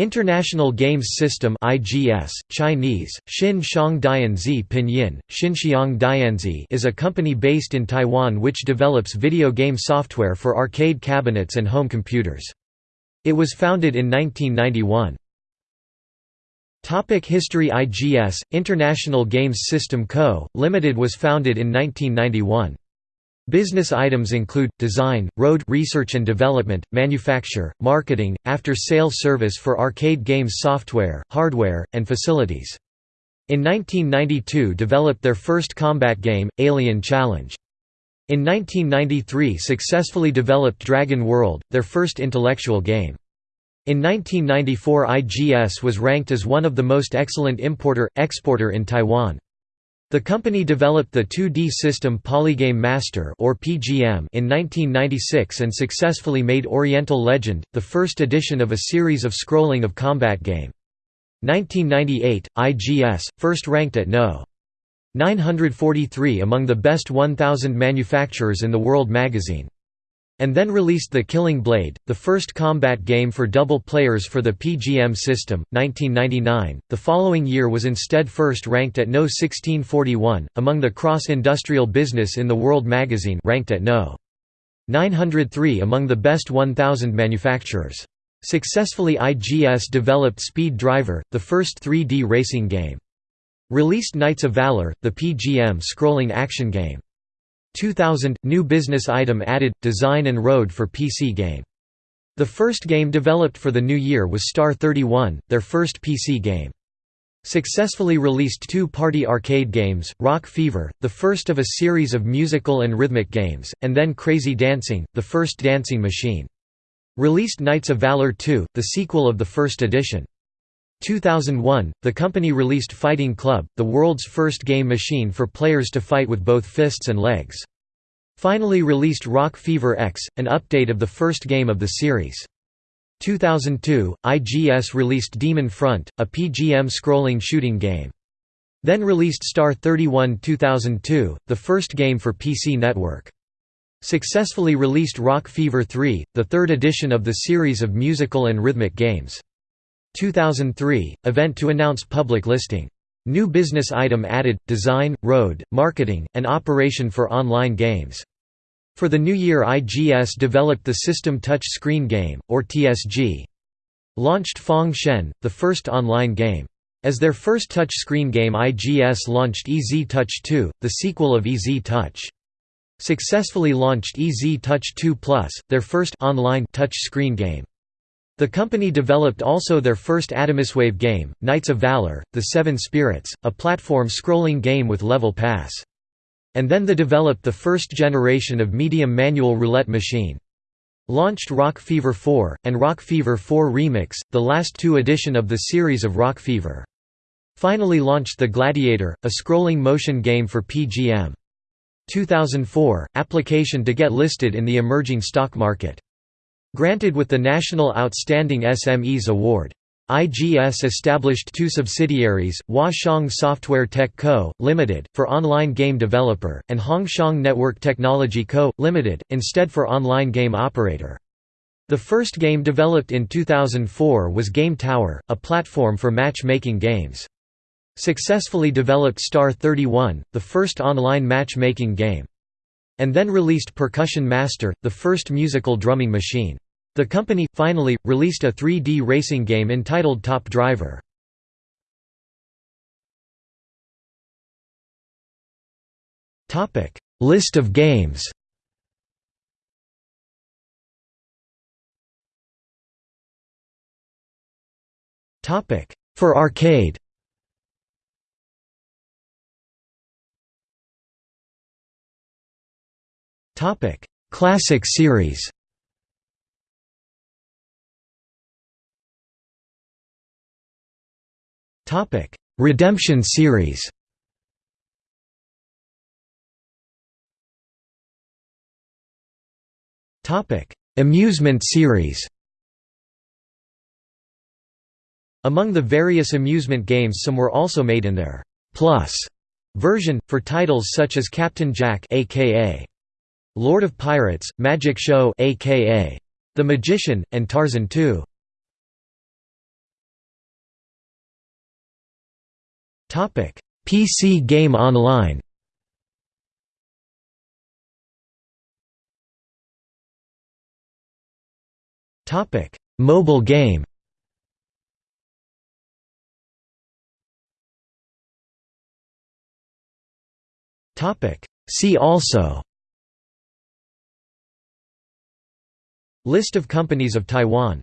International Games System (IGS), Chinese: Pinyin, Xinxiang Dianzi, is a company based in Taiwan which develops video game software for arcade cabinets and home computers. It was founded in 1991. Topic History IGS, International Games System Co., Limited was founded in 1991. Business items include, design, road research and development, manufacture, marketing, after-sale service for arcade games software, hardware, and facilities. In 1992 developed their first combat game, Alien Challenge. In 1993 successfully developed Dragon World, their first intellectual game. In 1994 IGS was ranked as one of the most excellent importer-exporter in Taiwan. The company developed the 2D system Polygame Master or PGM in 1996 and successfully made Oriental Legend, the first edition of a series of scrolling of combat game. 1998, IGS, first ranked at No. 943 among the best 1,000 manufacturers in the World magazine and then released The Killing Blade, the first combat game for double players for the PGM system, 1999. The following year was instead first ranked at No. 1641, among the cross-industrial business in the World magazine ranked at No. 903 among the best 1,000 manufacturers. Successfully IGS developed Speed Driver, the first 3D racing game. Released Knights of Valor, the PGM scrolling action game. 2000 – New business item added – Design and Road for PC game. The first game developed for the new year was Star 31, their first PC game. Successfully released two-party arcade games, Rock Fever, the first of a series of musical and rhythmic games, and then Crazy Dancing, the first dancing machine. Released Knights of Valor 2, the sequel of the first edition. 2001, the company released Fighting Club, the world's first game machine for players to fight with both fists and legs. Finally released Rock Fever X, an update of the first game of the series. 2002, IGS released Demon Front, a PGM scrolling shooting game. Then released Star 31 2002, the first game for PC Network. Successfully released Rock Fever 3, the third edition of the series of musical and rhythmic games. 2003 – Event to announce public listing. New business item added – Design, Road, Marketing, and Operation for online games. For the new year IGS developed the System Touch Screen Game, or TSG. Launched Fong Shen, the first online game. As their first touch screen game IGS launched EZ Touch 2, the sequel of EZ Touch. Successfully launched EZ Touch 2 Plus, their first online touch screen game. The company developed also their first Atomiswave game, Knights of Valor, The Seven Spirits, a platform scrolling game with level pass. And then they developed the first generation of medium manual roulette machine. Launched Rock Fever 4, and Rock Fever 4 Remix, the last two edition of the series of Rock Fever. Finally launched The Gladiator, a scrolling motion game for PGM. 2004, application to get listed in the emerging stock market. Granted with the National Outstanding SMEs Award. IGS established two subsidiaries, Huashong Software Tech Co., Limited, for online game developer, and Hongshong Network Technology Co., Limited, instead for online game operator. The first game developed in 2004 was Game Tower, a platform for match-making games. Successfully developed Star 31, the first online match-making game and then released Percussion Master, the first musical drumming machine. The company, finally, released a 3D racing game entitled Top Driver. List of games For arcade Topic: Classic series. Topic: Redemption series. Topic: Amusement series. Among the various amusement games some were also made in their «plus» version, for titles such as Captain Jack aka Lord of Pirates, Magic Show aka The Magician, and Tarzan 2. Topic: PC Game Online. Topic: Mobile game. Topic: See also List of companies of Taiwan.